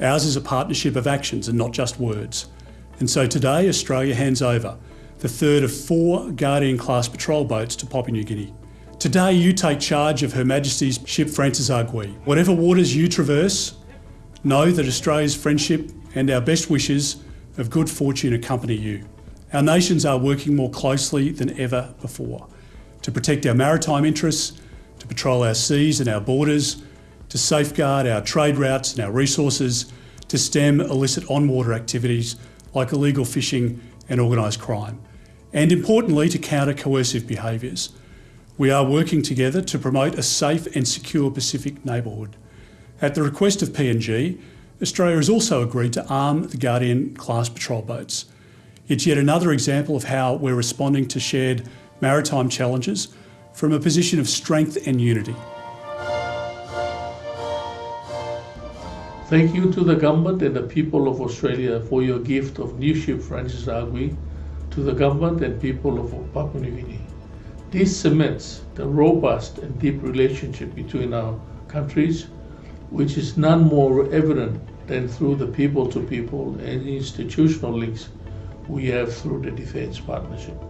Ours is a partnership of actions and not just words. And so today, Australia hands over the third of four Guardian class patrol boats to Papua New Guinea. Today, you take charge of Her Majesty's ship Francis Agwi. Whatever waters you traverse, know that Australia's friendship and our best wishes of good fortune accompany you. Our nations are working more closely than ever before to protect our maritime interests, to patrol our seas and our borders, to safeguard our trade routes and our resources, to stem illicit on-water activities like illegal fishing and organised crime, and importantly to counter coercive behaviours. We are working together to promote a safe and secure Pacific neighbourhood. At the request of PNG, Australia has also agreed to arm the Guardian class patrol boats. It's yet another example of how we're responding to shared maritime challenges from a position of strength and unity. Thank you to the government and the people of Australia for your gift of new ship Francis Agwi to the government and people of Papua New Guinea. This cements the robust and deep relationship between our countries, which is none more evident than through the people to people and institutional links we have through the defence partnership.